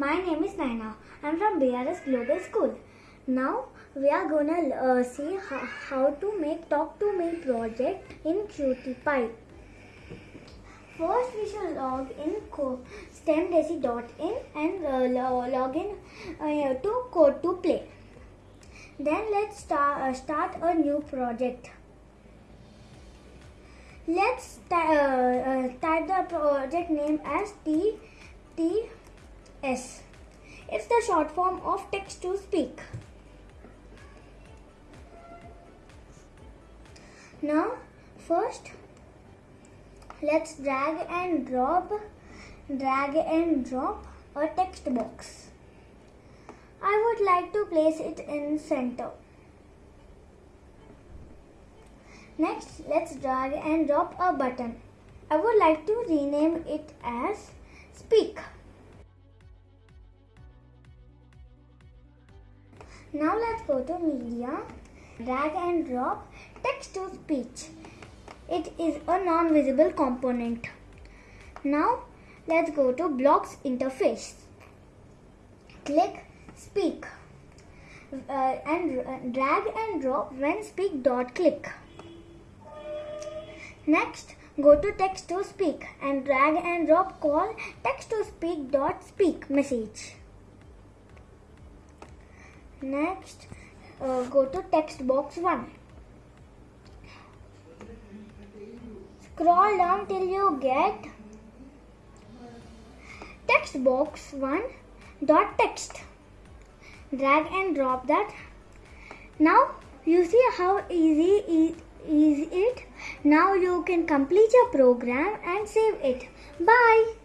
My name is Naina. I'm from BRS Global School. Now we are gonna uh, see how, how to make Talk to Me project in QtPy. First we shall log in stemdesi.in and uh, lo- log in uh, to code to play. Then let's start, uh, start a new project. Let's uh, uh, type the project name as TTS. It's the short form of text to speak. Now, first, let's drag and drop, drag and drop a text box. I would like to place it in center. Next, let's drag and drop a button. I would like to rename it as Speak. Now let's go to Media, drag and drop text to speech. It is a non-visible component. Now let's go to Blocks interface. Click Speak uh, and uh, drag and drop when speak dot click. Next, go to text to speak and drag and drop call text to speak dot speak message. Next, uh, go to text box 1. Scroll down till you get text box 1 dot text. Drag and drop that. Now you see how easy is it. Now you can complete your program and save it. Bye.